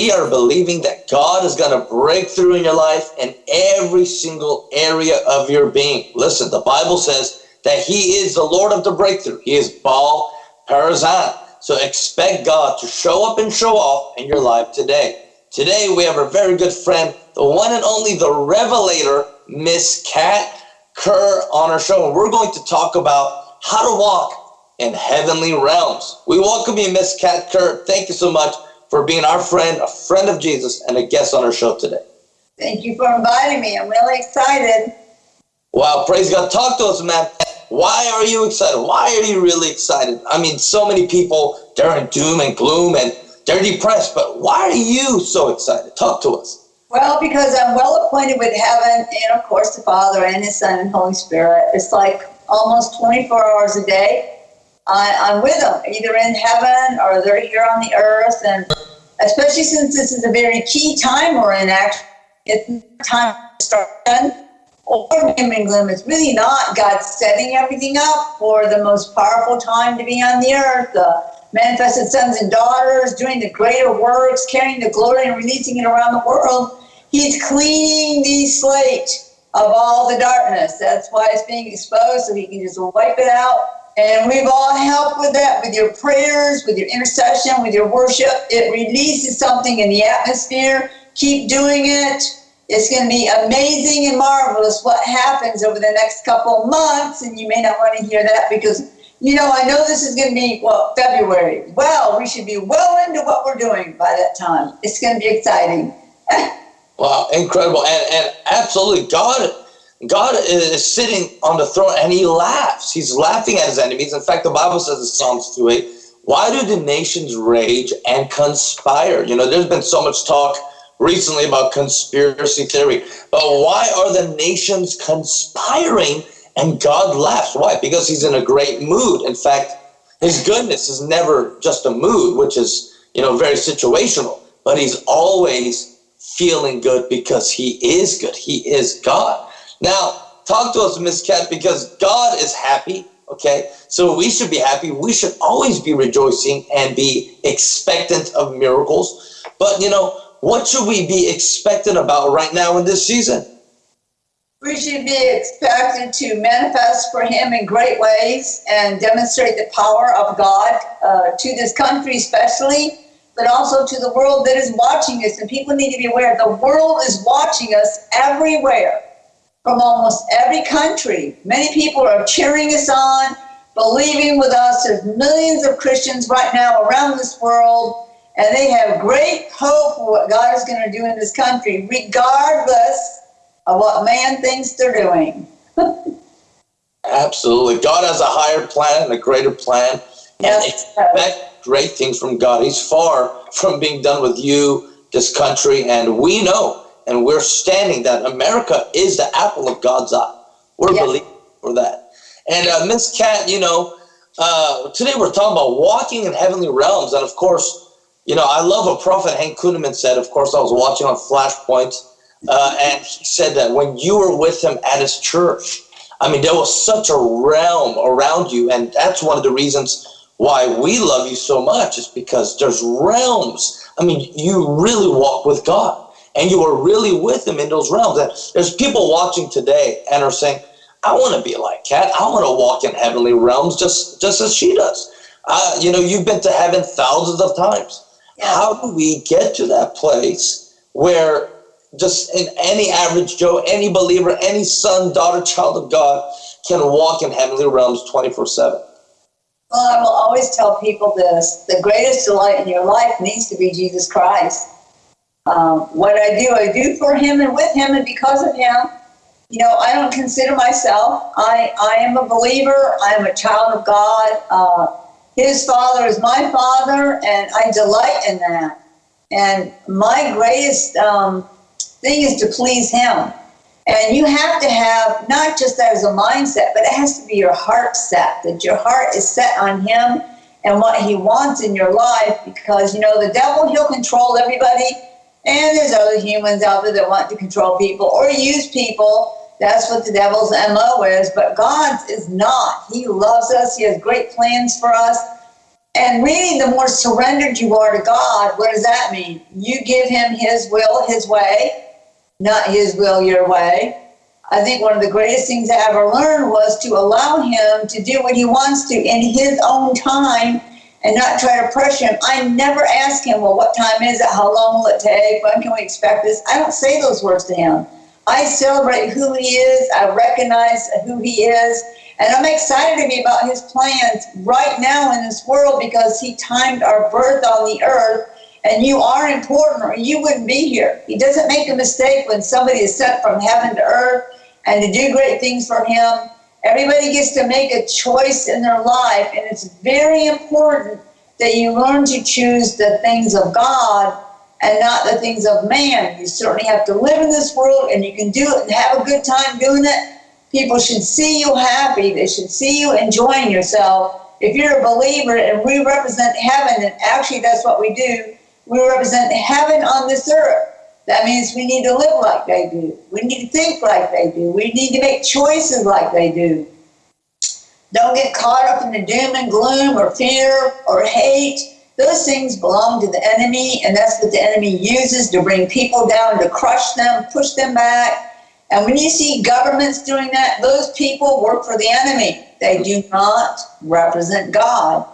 we are believing that God is going to break through in your life in every single area of your being. Listen, the Bible says that He is the Lord of the breakthrough. He is Baal Perazim. So expect God to show up and show off in your life today. Today we have a very good friend, the one and only the Revelator, Miss Kat Kerr on our show. And we're going to talk about how to walk in heavenly realms. We welcome you, Miss Kat Kerr. Thank you so much for being our friend, a friend of Jesus, and a guest on our show today. Thank you for inviting me. I'm really excited. Wow, praise God. Talk to us, man. Why are you excited? Why are you really excited? I mean, so many people, they're in doom and gloom and they're depressed, but why are you so excited? Talk to us. Well, because I'm well acquainted with heaven and, of course, the Father and His Son and Holy Spirit. It's like almost 24 hours a day I, am with them, either in heaven or they're here on the earth. And especially since this is a very key time we're in, actually, it's time to start or doom and gloom. It's really not. God setting everything up for the most powerful time to be on the earth. The manifested sons and daughters doing the greater works, carrying the glory and releasing it around the world. He's cleaning the slate of all the darkness. That's why it's being exposed, so he can just wipe it out and we've all helped with that, with your prayers, with your intercession, with your worship. It releases something in the atmosphere. Keep doing it. It's going to be amazing and marvelous what happens over the next couple months. And you may not want to hear that because, you know, I know this is going to be, well, February. Well, we should be well into what we're doing by that time. It's going to be exciting. wow, incredible. And, and absolutely, God God is sitting on the throne and he laughs. He's laughing at his enemies. In fact, the Bible says in Psalms 2 8, why do the nations rage and conspire? You know, there's been so much talk recently about conspiracy theory, but why are the nations conspiring and God laughs? Why? Because he's in a great mood. In fact, his goodness is never just a mood, which is, you know, very situational, but he's always feeling good because he is good. He is God. Now, talk to us, Miss Kat, because God is happy. Okay, so we should be happy. We should always be rejoicing and be expectant of miracles. But you know, what should we be expectant about right now in this season? We should be expected to manifest for Him in great ways and demonstrate the power of God uh, to this country, especially, but also to the world that is watching us. And people need to be aware the world is watching us everywhere from almost every country. Many people are cheering us on, believing with us. There's millions of Christians right now around this world, and they have great hope for what God is going to do in this country, regardless of what man thinks they're doing. Absolutely. God has a higher plan and a greater plan. Yes. And expect great things from God. He's far from being done with you, this country, and we know and we're standing that America is the apple of God's eye. We're yes. believing for that. And uh, Miss Kat, you know, uh, today we're talking about walking in heavenly realms, and of course, you know, I love what Prophet Hank Kunneman said. Of course, I was watching on Flashpoint, uh, and he said that when you were with him at his church, I mean, there was such a realm around you, and that's one of the reasons why we love you so much is because there's realms. I mean, you really walk with God and you are really with him in those realms. And there's people watching today and are saying, I want to be like Kat. I want to walk in heavenly realms just, just as she does. Uh, you know, you've been to heaven thousands of times. Yeah. How do we get to that place where just in any average Joe, any believer, any son, daughter, child of God can walk in heavenly realms 24 7? Well, I will always tell people this the greatest delight in your life needs to be Jesus Christ. Um, what I do, I do for him and with him and because of him. You know, I don't consider myself. I, I am a believer. I am a child of God. Uh, his father is my father, and I delight in that. And my greatest um, thing is to please him. And you have to have not just that as a mindset, but it has to be your heart set, that your heart is set on him and what he wants in your life because, you know, the devil, he'll control everybody and there's other humans out there that want to control people or use people. That's what the devil's MO is. But God's is not. He loves us. He has great plans for us. And really, the more surrendered you are to God, what does that mean? You give Him His will, His way, not His will, your way. I think one of the greatest things I ever learned was to allow Him to do what He wants to in His own time and not try to pressure Him. I never ask Him, well, what time is it? How long will it take? When can we expect this? I don't say those words to Him. I celebrate who He is, I recognize who He is. And I'm excited to be about his plans right now in this world because he timed our birth on the earth. And you are important or you wouldn't be here. He doesn't make a mistake when somebody is sent from heaven to earth and to do great things for him. Everybody gets to make a choice in their life. And it's very important that you learn to choose the things of God and not the things of man. You certainly have to live in this world and you can do it and have a good time doing it People should see you happy. They should see you enjoying yourself. If you're a believer and we represent heaven, and actually that's what we do, we represent heaven on this earth. That means we need to live like they do. We need to think like they do. We need to make choices like they do. Don't get caught up in the doom and gloom or fear or hate. Those things belong to the enemy, and that's what the enemy uses to bring people down, to crush them, push them back and when you see governments doing that, those people work for the enemy. They do not represent God.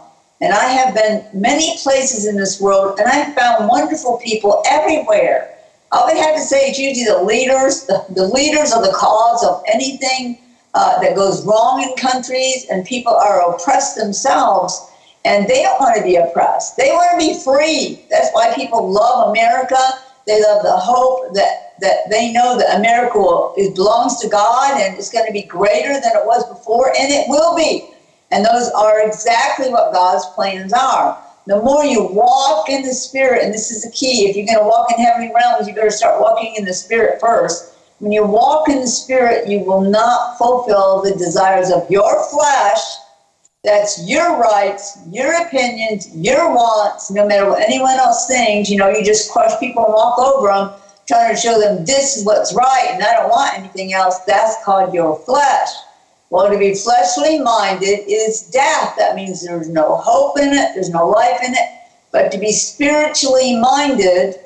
And I have been many places in this world, and I have found wonderful people everywhere. I would have to say it's usually the leaders, the, the leaders of the cause of anything uh, that goes wrong in countries, and people are oppressed themselves, and they don't want to be oppressed. They want to be free. That's why people love America. They love the hope that that they know that America will, it belongs to God and it's going to be greater than it was before, and it will be. And those are exactly what God's plans are. The more you walk in the Spirit, and this is the key, if you're going to walk in heavenly realms, you better start walking in the Spirit first. When you walk in the Spirit, you will not fulfill the desires of your flesh. That's your rights, your opinions, your wants, no matter what anyone else thinks. You know, you just crush people and walk over them trying to show them this is what's right and I don't want anything else, that's called your flesh. Well, to be fleshly minded is death. That means there's no hope in it, there's no life in it. But to be spiritually minded,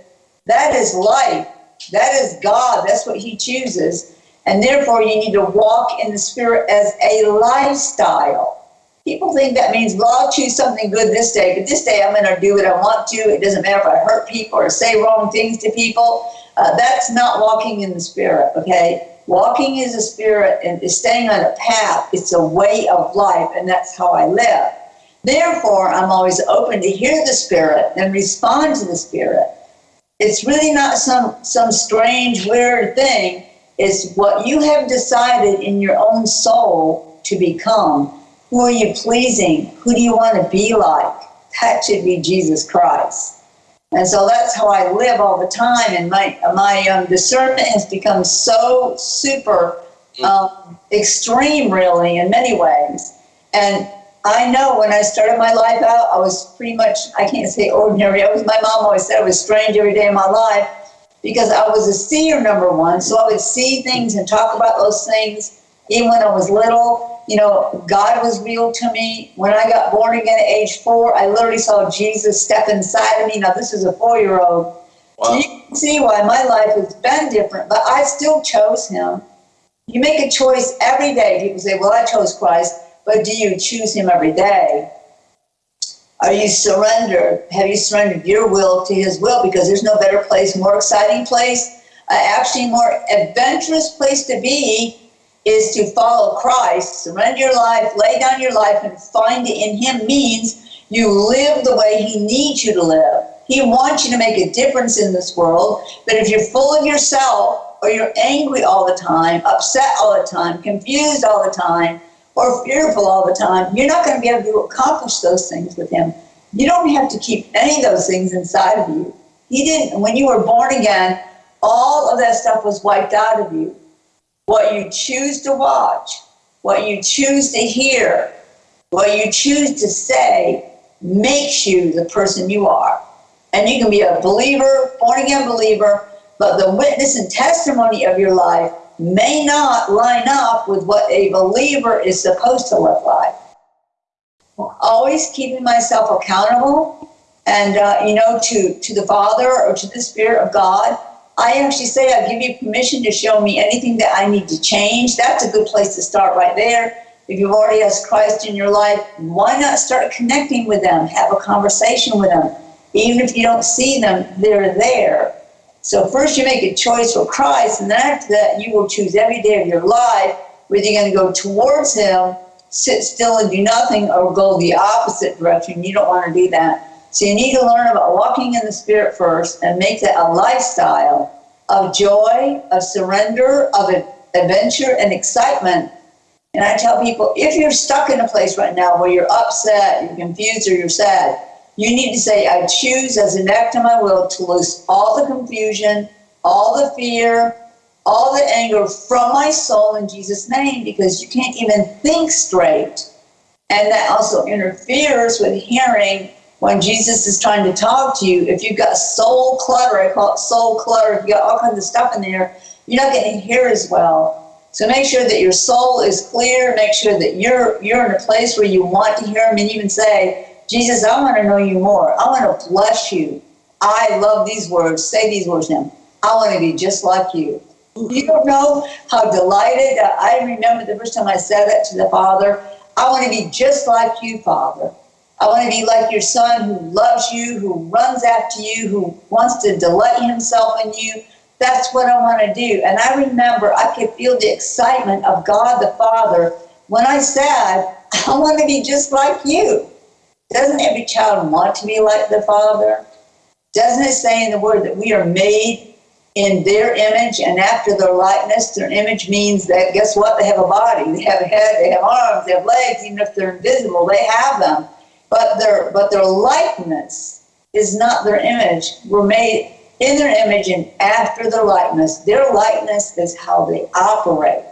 that is life. That is God. That's what He chooses. And therefore, you need to walk in the Spirit as a lifestyle. People think that means, well, I'll choose something good this day, but this day I'm going to do what I want to. It doesn't matter if I hurt people or say wrong things to people. Uh, that's not walking in the spirit, okay? Walking is a spirit and is staying on a path. It's a way of life, and that's how I live. Therefore, I'm always open to hear the spirit and respond to the spirit. It's really not some some strange, weird thing. It's what you have decided in your own soul to become. Who are you pleasing? Who do you want to be like? That should be Jesus Christ. And so that's how I live all the time. And my my um, discernment has become so super um, extreme, really, in many ways. And I know when I started my life out, I was pretty much, I can't say ordinary. I was, my mom always said I was strange every day of my life because I was a seer, number one. So I would see things and talk about those things even when I was little you know, God was real to me. When I got born again at age four, I literally saw Jesus step inside of me. Now, this is a four year old. Wow. You can see why my life has been different, but I still chose Him. You make a choice every day. People say, Well, I chose Christ, but do you choose Him every day? Are you surrendered? Have you surrendered your will to His will? Because there's no better place, more exciting place, uh, actually, more adventurous place to be is to follow Christ, surrender your life, lay down your life, and find it in Him means you live the way He needs you to live. He wants you to make a difference in this world, but if you're full of yourself, or you're angry all the time, upset all the time, confused all the time, or fearful all the time, you're not going to be able to accomplish those things with Him. You don't have to keep any of those things inside of you. He didn't, when you were born again, all of that stuff was wiped out of you. What you choose to watch, what you choose to hear, what you choose to say makes you the person you are. And you can be a believer, born again believer, but the witness and testimony of your life may not line up with what a believer is supposed to look like. always keeping myself accountable and, uh, you know, to, to the Father or to the Spirit of God. I actually say, I give you permission to show me anything that I need to change. That's a good place to start right there. If you've already asked Christ in your life, why not start connecting with them? Have a conversation with them. Even if you don't see them, they're there. So first you make a choice for Christ, and then after that you will choose every day of your life whether you're going to go towards Him, sit still and do nothing, or go the opposite direction. You don't want to do that. So you need to learn about walking in the Spirit first and make that a lifestyle of joy, of surrender, of adventure and excitement. And I tell people if you're stuck in a place right now where you're upset, you're confused, or you're sad, you need to say, I choose as an act of my will to lose all the confusion, all the fear, all the anger from my soul in Jesus' name because you can't even think straight. And that also interferes with hearing when Jesus is trying to talk to you. If you've got soul clutter, I call it soul clutter, if you've got all kinds of stuff in there, you're not going to hear as well. So make sure that your soul is clear. Make sure that you're you're in a place where you want to hear him and even say, Jesus, I want to know you more. I want to bless you. I love these words. Say these words now. I want to be just like you. You don't know how delighted I remember the first time I said that to the Father. I want to be just like you, Father. I want to be like your son who loves you, who runs after you, who wants to delight himself in you. That's what I want to do. And I remember I could feel the excitement of God the Father when I said, I want to be just like you. Doesn't every child want to be like the Father? Doesn't it say in the Word that we are made in their image and after their likeness? Their image means that, guess what? They have a body, they have a head, they have arms, they have legs, even if they're invisible, they have them. But their, but their likeness is not their image. We're made in their image and after their likeness. Their likeness is how they operate.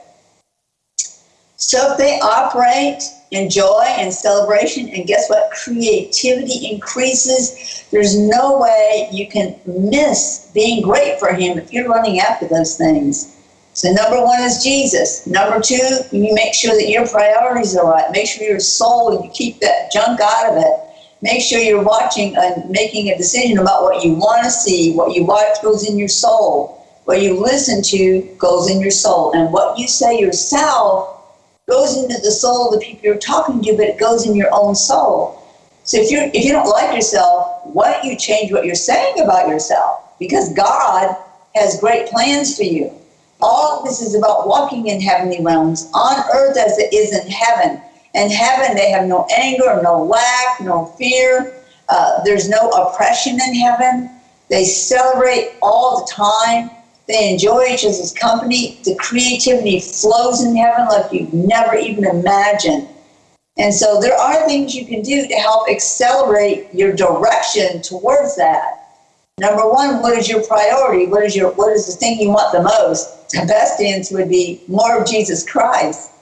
So if they operate in joy and celebration, and guess what? Creativity increases. There's no way you can miss being great for Him if you're running after those things. So number one is Jesus. Number two, you make sure that your priorities are right. Make sure your soul, you keep that junk out of it. Make sure you're watching and making a decision about what you want to see. What you watch goes in your soul. What you listen to goes in your soul. And what you say yourself goes into the soul of the people you're talking to, but it goes in your own soul. So if you if you don't like yourself, why don't you change what you're saying about yourself? Because God has great plans for you. All this is about walking in heavenly realms on earth as it is in heaven. In heaven, they have no anger, no lack, no fear. Uh, there's no oppression in heaven. They celebrate all the time. They enjoy each other's company. The creativity flows in heaven like you've never even imagined. And so there are things you can do to help accelerate your direction towards that. Number one, what is your priority? What is your what is the thing you want the most? The best answer would be more of Jesus Christ.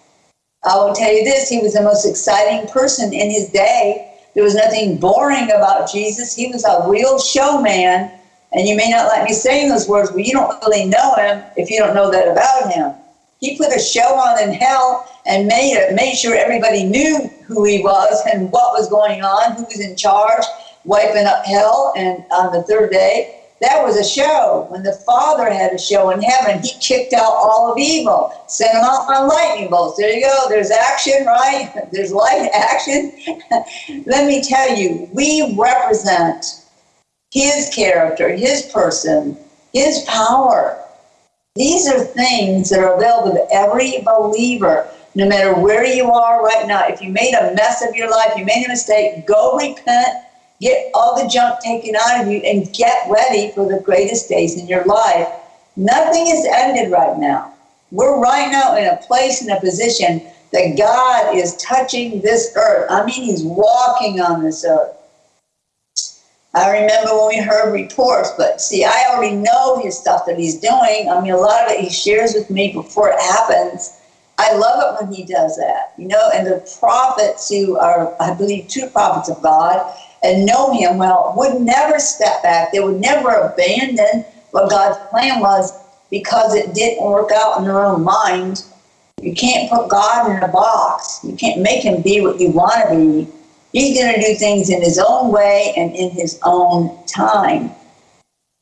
I will tell you this, he was the most exciting person in his day. There was nothing boring about Jesus. He was a real showman and you may not like me saying those words, but you don't really know him if you don't know that about him. He put a show on in hell and made it, made sure everybody knew who he was and what was going on, who was in charge, wiping up hell. And on the third day, that was a show. When the Father had a show in heaven, he kicked out all of evil, sent them out on lightning bolts. There you go. There's action, right? There's light action. Let me tell you, we represent his character, his person, his power. These are things that are available to every believer, no matter where you are right now. If you made a mess of your life, you made a mistake, go repent, get all the junk taken out of you, and get ready for the greatest days in your life. Nothing is ended right now. We're right now in a place, in a position that God is touching this earth. I mean, He's walking on this earth. I remember when we heard reports, but see, I already know his stuff that he's doing. I mean, a lot of it he shares with me before it happens. I love it when he does that, you know, and the prophets who are, I believe, two prophets of God and know him well would never step back. They would never abandon what God's plan was because it didn't work out in their own mind. You can't put God in a box. You can't make him be what you want to be. He's going to do things in his own way and in his own time.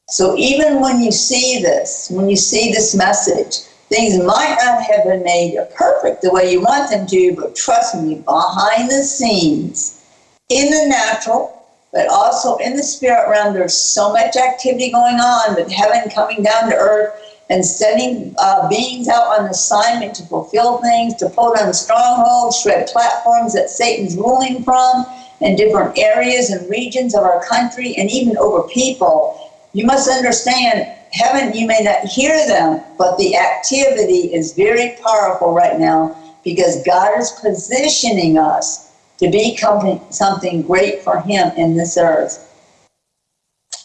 So even when you see this, when you see this message, things might not have been made perfect the way you want them to, but trust me, behind the scenes, in the natural, but also in the spirit realm, there's so much activity going on with heaven coming down to earth and sending uh, beings out on assignment to fulfill things, to pull down strongholds, shred platforms that Satan's ruling from in different areas and regions of our country and even over people. You must understand, heaven, you may not hear them, but the activity is very powerful right now because God is positioning us to become something great for Him in this earth.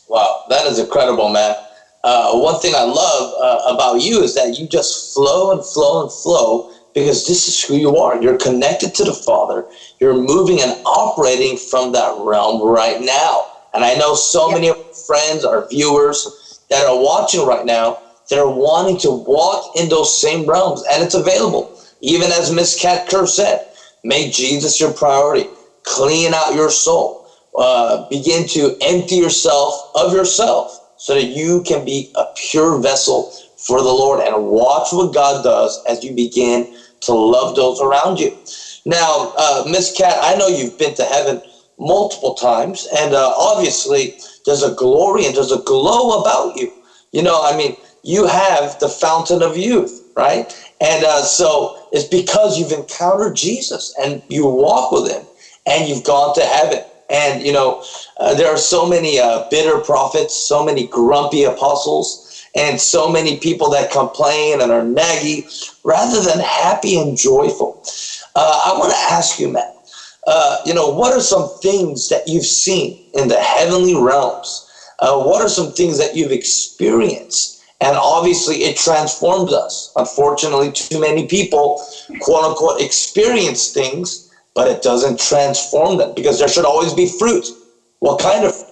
Wow, that is incredible, man uh, one thing I love uh, about you is that you just flow and flow and flow because this is who you are. You're connected to the Father. You're moving and operating from that realm right now. And I know so many of our friends, our viewers that are watching right now, they're wanting to walk in those same realms, and it's available. Even as Miss Kat Kerr said, make Jesus your priority. Clean out your soul. Uh, begin to empty yourself of yourself so that you can be a pure vessel for the Lord and watch what God does as you begin to love those around you. Now, uh, Miss Kat, I know you've been to heaven multiple times, and uh, obviously there's a glory and there's a glow about you. You know, I mean, you have the fountain of youth, right? And uh, so it's because you've encountered Jesus and you walk with him and you've gone to heaven. And, you know, uh, there are so many uh, bitter prophets, so many grumpy apostles, and so many people that complain and are naggy rather than happy and joyful. Uh, I want to ask you, Matt, uh, you know, what are some things that you've seen in the heavenly realms? Uh, what are some things that you've experienced? And obviously, it transformed us. Unfortunately, too many people, quote unquote, experience things but it doesn't transform them because there should always be fruit. What kind of fruit?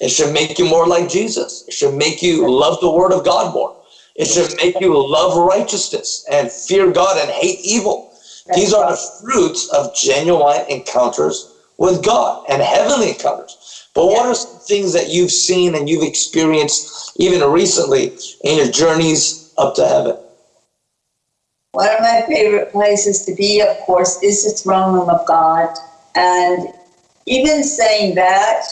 It should make you more like Jesus. It should make you love the word of God more. It should make you love righteousness and fear God and hate evil. These are the fruits of genuine encounters with God and heavenly encounters. But what are some things that you've seen and you've experienced even recently in your journeys up to heaven? One of my favorite places to be, of course, is the throne room of God. And even saying that,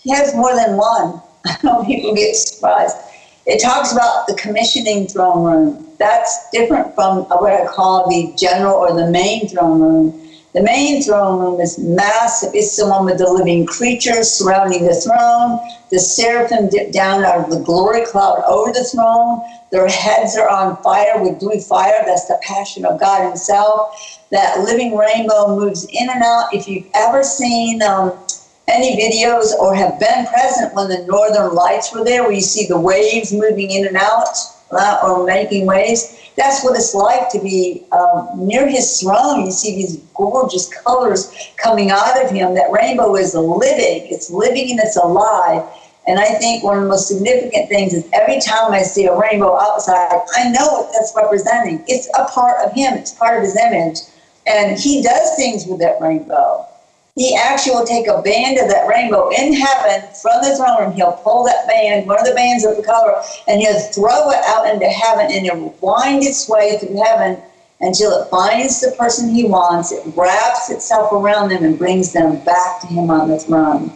he has more than one. I know people get surprised. It talks about the commissioning throne room. That's different from what I call the general or the main throne room. The main throne room is massive. It's the one with the living creatures surrounding the throne. The seraphim dip down out of the glory cloud over the throne. Their heads are on fire with blue fire. That's the passion of God Himself. That living rainbow moves in and out. If you've ever seen um, any videos or have been present when the northern lights were there, where you see the waves moving in and out uh, or making waves, that's what it's like to be um, near His throne. You see these gorgeous colors coming out of Him. That rainbow is living, it's living and it's alive. And I think one of the most significant things is every time I see a rainbow outside, I know what that's representing. It's a part of him, it's part of his image. And he does things with that rainbow. He actually will take a band of that rainbow in heaven from the throne room. He'll pull that band, one of the bands of the color, and he'll throw it out into heaven and it'll wind its way through heaven until it finds the person he wants. It wraps itself around them and brings them back to him on the throne.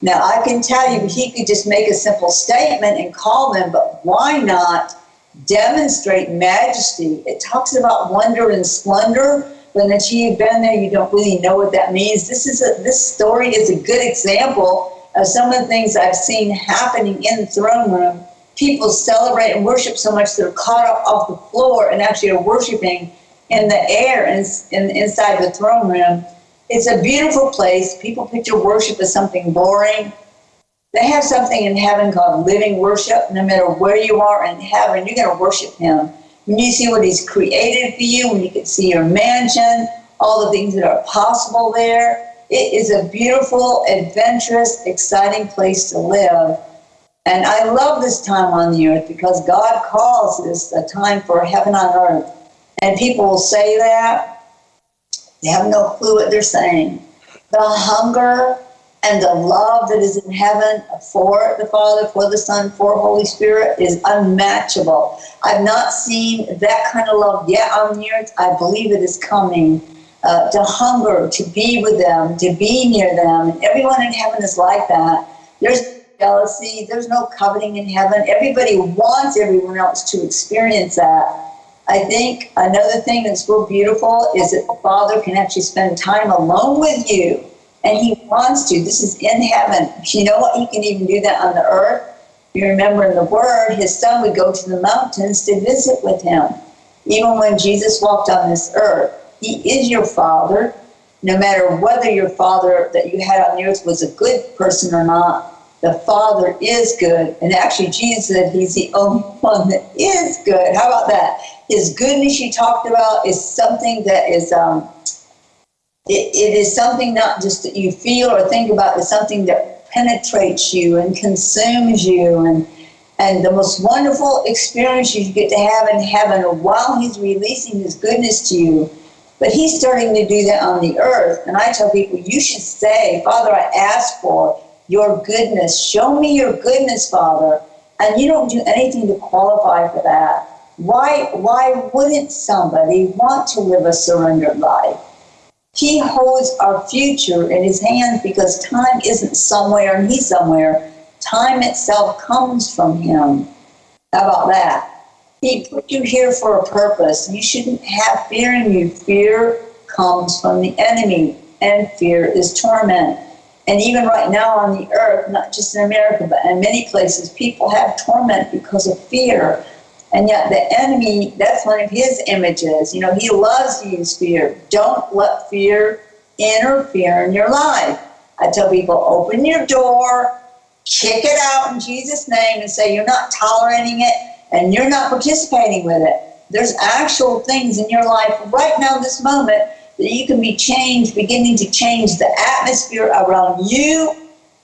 Now, I can tell you, he could just make a simple statement and call them, but why not demonstrate majesty? It talks about wonder and splendor, until you've been there, you don't really know what that means. This is a, this story is a good example of some of the things I've seen happening in the throne room. People celebrate and worship so much they're caught up off the floor and actually are worshiping in the air and in, inside the throne room. It's a beautiful place. People picture worship as something boring. They have something in heaven called living worship. No matter where you are in heaven, you're going to worship Him. When you see what He's created for you, when you can see your mansion, all the things that are possible there, it is a beautiful, adventurous, exciting place to live. And I love this time on the earth because God calls this a time for heaven on earth. And people will say that, they have no clue what they're saying. the hunger and the love that is in heaven for the Father, for the Son, for Holy Spirit is unmatchable. I've not seen that kind of love yet on the earth. I believe it is coming. Uh, to hunger, to be with them, to be near them. Everyone in heaven is like that. There's jealousy, there's no coveting in heaven. Everybody wants everyone else to experience that. I think another thing that's real beautiful is that the Father can actually spend time alone with you and he wants to. This is in heaven. You know what? He can even do that on the earth. You remember in the Word, his son would go to the mountains to visit with him. Even when Jesus walked on this earth, he is your father. No matter whether your father that you had on the earth was a good person or not, the Father is good. And actually, Jesus said he's the only one that is good. How about that? His goodness you talked about is something that is um, it, it is something not just that you feel or think about, it's something that penetrates you and consumes you and and the most wonderful experience you get to have in heaven while he's releasing his goodness to you. But he's starting to do that on the earth. And I tell people, you should say, Father, I ask for your goodness. Show me your goodness, Father. And you don't do anything to qualify for that. Why, why wouldn't somebody want to live a surrendered life? He holds our future in his hands because time isn't somewhere and he's somewhere. Time itself comes from him. How about that? He put you here for a purpose. You shouldn't have fear in you. Fear comes from the enemy, and fear is torment. And even right now on the earth, not just in America, but in many places, people have torment because of fear. And yet the enemy, that's one of his images. You know, he loves to use fear. Don't let fear interfere in your life. I tell people, open your door, kick it out in Jesus' name, and say you're not tolerating it and you're not participating with it. There's actual things in your life right now, this moment, that you can be changed, beginning to change the atmosphere around you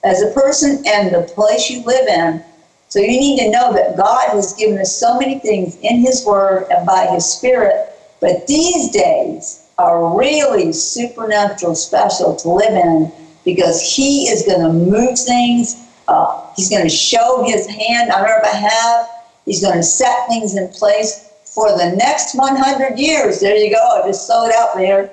as a person and the place you live in so you need to know that God has given us so many things in His Word and by His Spirit, but these days are really supernatural, special to live in because He is going to move things. Uh, he's going to show His hand on our behalf. He's going to set things in place for the next 100 years. There you go. I just throw it out there.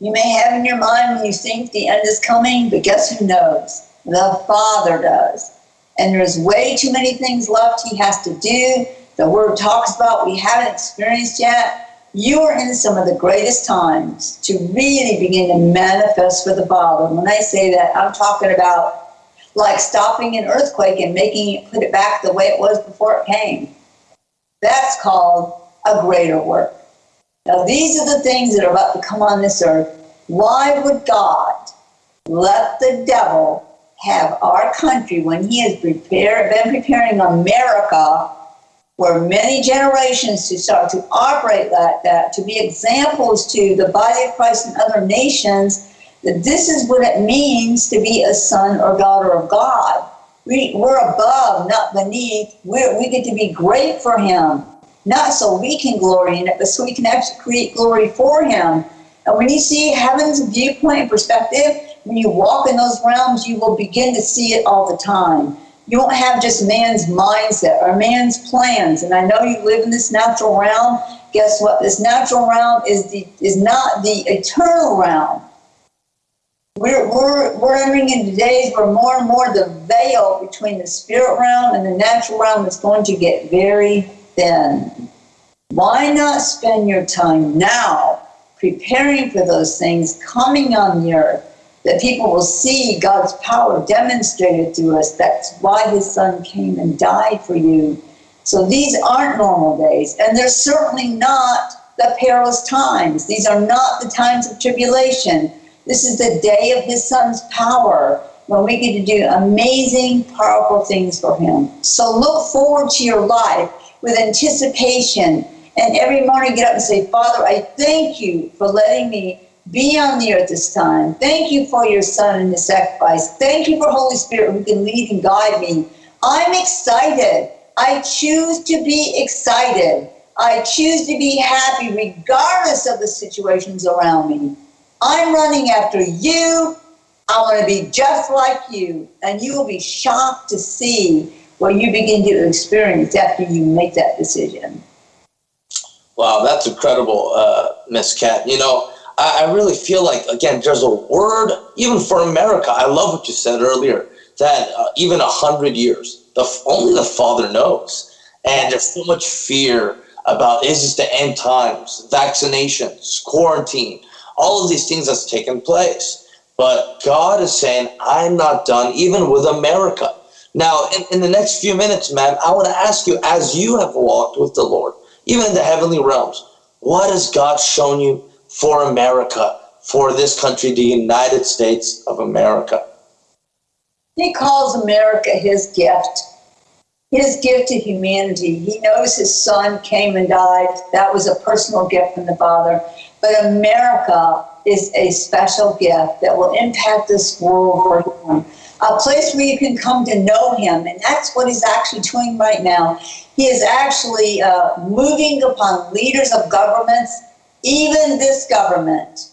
You may have in your mind when you think the end is coming, but guess who knows? The Father does and there's way too many things left he has to do. The word talks about we haven't experienced yet. You are in some of the greatest times to really begin to manifest for the Father. When I say that, I'm talking about like stopping an earthquake and making it put it back the way it was before it came. That's called a greater work. Now, these are the things that are about to come on this earth. Why would God let the devil have our country, when he has prepared, been preparing America for many generations to start to operate like that, to be examples to the body of Christ and other nations, that this is what it means to be a son or daughter of God. We, we're above, not beneath. We're, we get to be great for him, not so we can glory in it, but so we can actually create glory for him. And when you see heaven's viewpoint and perspective, when you walk in those realms, you will begin to see it all the time. You won't have just man's mindset or man's plans. And I know you live in this natural realm. Guess what? This natural realm is the is not the eternal realm. We're, we're, we're entering into days where more and more the veil between the spirit realm and the natural realm is going to get very thin. Why not spend your time now preparing for those things coming on the earth? That people will see God's power demonstrated to us. That's why his son came and died for you. So these aren't normal days, and they're certainly not the perilous times. These are not the times of tribulation. This is the day of his son's power when we get to do amazing, powerful things for him. So look forward to your life with anticipation. And every morning get up and say, Father, I thank you for letting me be on the earth this time. Thank you for your son and his sacrifice. Thank you for Holy Spirit who can lead and guide me. I'm excited. I choose to be excited. I choose to be happy regardless of the situations around me. I'm running after you. I want to be just like you. And you will be shocked to see what you begin to experience after you make that decision. Wow, that's incredible, uh, Miss Kat. You know, I, I really feel like, again, there's a word, even for America. I love what you said earlier, that uh, even a hundred years, the, only the Father knows. And there's so much fear about is this the end times, vaccinations, quarantine, all of these things that's taken place. But God is saying, I'm not done, even with America. Now, in, in the next few minutes, man, I want to ask you, as you have walked with the Lord, even in the heavenly realms, what has God shown you for America, for this country, the United States of America? He calls America his gift, his gift to humanity. He knows his son came and died. That was a personal gift from the Father. But America is a special gift that will impact this world for him. A place where you can come to know him. And that's what he's actually doing right now. He is actually uh, moving upon leaders of governments, even this government.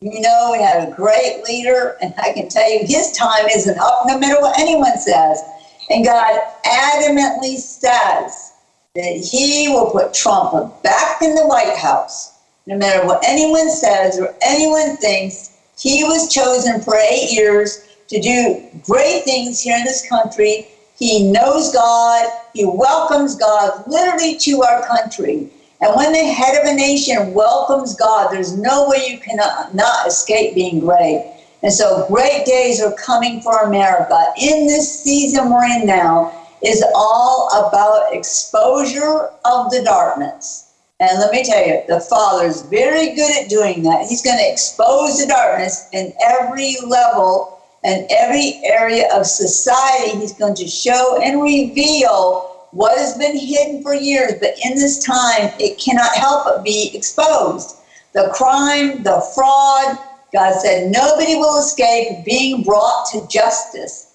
You know, we had a great leader, and I can tell you his time isn't up no matter what anyone says. And God adamantly says that he will put Trump back in the White House. No matter what anyone says or anyone thinks, he was chosen for eight years to do great things here in this country he knows God. He welcomes God literally to our country. And when the head of a nation welcomes God, there's no way you cannot not escape being great. And so great days are coming for America. In this season we're in now is all about exposure of the darkness. And let me tell you, the Father's very good at doing that. He's going to expose the darkness in every level and every area of society, he's going to show and reveal what has been hidden for years, but in this time, it cannot help but be exposed. The crime, the fraud, God said, nobody will escape being brought to justice.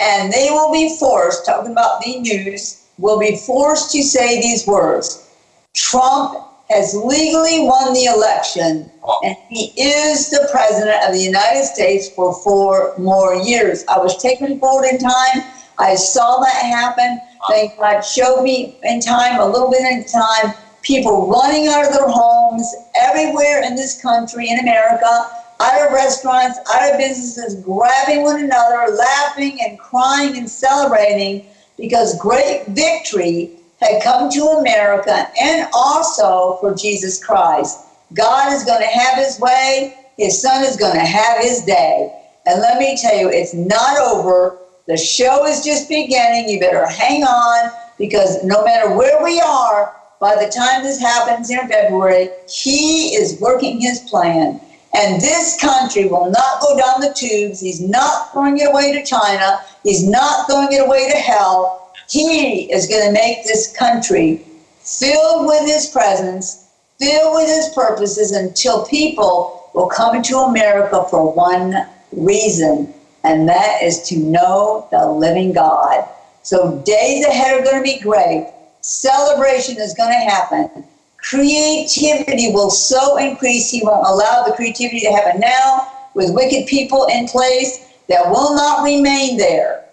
And they will be forced, talking about the news, will be forced to say these words Trump has legally won the election, and he is the president of the United States for four more years. I was taken forward in time. I saw that happen. Thank God Show me in time, a little bit in time, people running out of their homes everywhere in this country, in America, out of restaurants, out of businesses, grabbing one another, laughing and crying and celebrating because great victory had come to America and also for Jesus Christ. God is going to have his way. His son is going to have his day. And let me tell you, it's not over. The show is just beginning. You better hang on because no matter where we are, by the time this happens in February, he is working his plan. And this country will not go down the tubes. He's not throwing it away to China. He's not throwing it away to hell. He is going to make this country filled with His presence, filled with His purposes until people will come to America for one reason, and that is to know the living God. So days ahead are going to be great. Celebration is going to happen. Creativity will so increase, He won't allow the creativity to happen now with wicked people in place that will not remain there.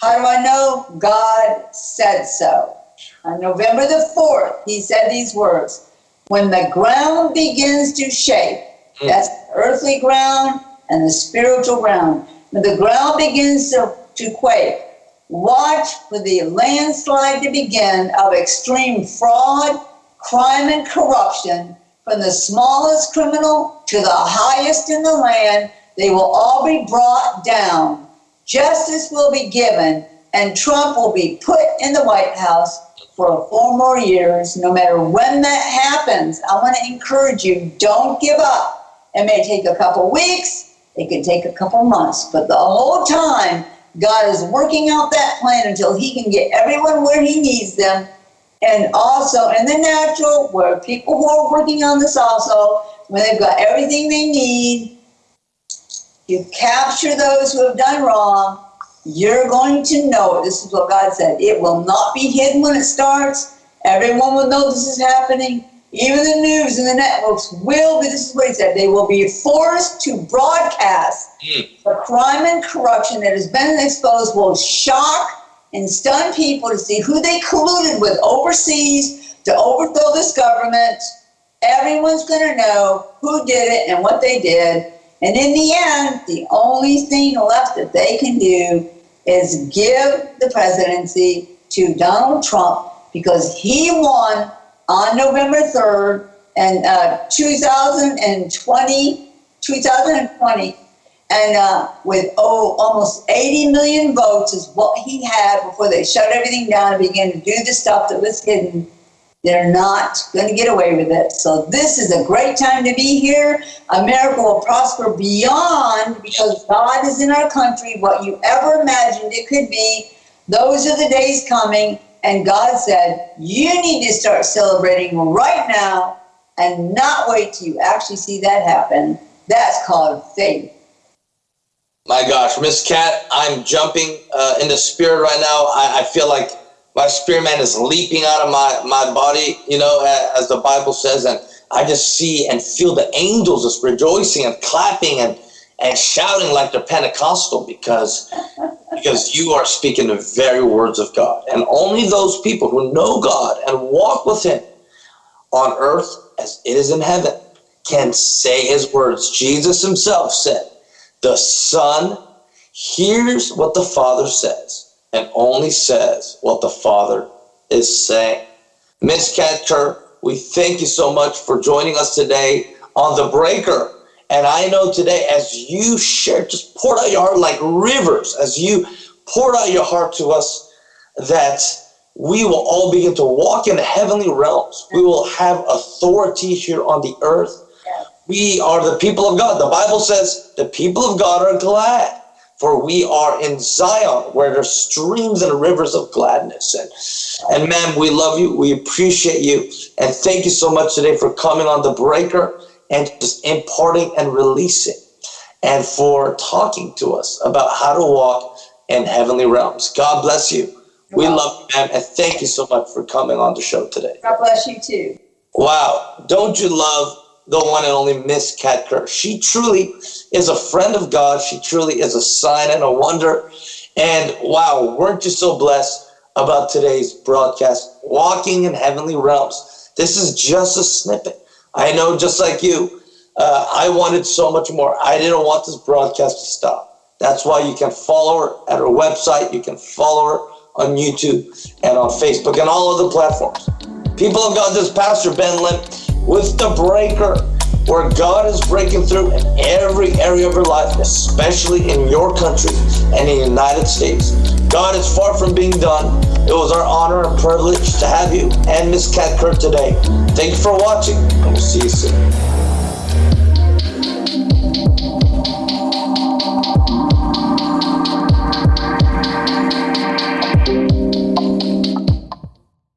How do I know? God said so. On November the 4th, he said these words When the ground begins to shake, mm. that's earthly ground and the spiritual ground. When the ground begins to, to quake, watch for the landslide to begin of extreme fraud, crime, and corruption. From the smallest criminal to the highest in the land, they will all be brought down justice will be given, and Trump will be put in the White House for four more years, no matter when that happens. I want to encourage you don't give up. It may take a couple weeks, it can take a couple months, but the whole time, God is working out that plan until He can get everyone where He needs them. And also in the natural, where people who are working on this also, when they've got everything they need, you capture those who have done wrong, you're going to know. This is what God said. It will not be hidden when it starts. Everyone will know this is happening. Even the news and the networks will be, this is what he said, they will be forced to broadcast mm. the crime and corruption that has been exposed will shock and stun people to see who they colluded with overseas to overthrow this government. Everyone's going to know who did it and what they did. And in the end, the only thing left that they can do is give the presidency to Donald Trump because he won on November 3rd and uh, 2020, 2020, and uh, with oh, almost 80 million votes is what he had before they shut everything down and began to do the stuff that was hidden. They're not going to get away with it. So this is a great time to be here. America will prosper beyond because God is in our country. What you ever imagined it could be, those are the days coming. And God said, you need to start celebrating right now and not wait till you actually see that happen. That's called faith. My gosh, Miss Kat, I'm jumping uh, in the spirit right now. I, I, feel like my spirit man is leaping out of my, my body, you know, as the Bible says. And I just see and feel the angels just rejoicing and clapping and, and shouting like they're Pentecostal because because you are speaking the very words of God. And only those people who know God and walk with Him on earth as it is in heaven can say His words. Jesus Himself said, The Son hears what the Father says and only says what the Father is saying. Miss Kat Kerr, we thank you so much for joining us today on The Breaker. And I know today, as you share, just poured out your heart like rivers, as you poured out your heart to us, that we will all begin to walk in heavenly realms. We will have authority here on the earth. We are the people of God. The Bible says the people of God are glad, for we are in Zion, where there's streams and rivers of gladness. And, and ma'am, we love you. We appreciate you. And thank you so much today for coming on the breaker and just imparting and releasing and for talking to us about how to walk in heavenly realms. God bless you. You're we welcome. love you, man, and thank you so much for coming on the show today. God bless you too. Wow. Don't you love the one and only Miss Kat Kerr? She truly is a friend of God. She truly is a sign and a wonder. And wow, weren't you so blessed about today's broadcast, Walking in Heavenly Realms? This is just a snippet I know just like you, uh, I wanted so much more. I didn't want this broadcast to stop. That's why you can follow her at her website. You can follow her on YouTube and on Facebook and all of the platforms. People have got this Pastor Ben Lim with The Breaker, where God is breaking through in every area of your life, especially in your country and in the United States. God is far from being done. It was our honor and privilege to have you and Miss Kat Kerr today. Thank you for watching, and we'll see you soon.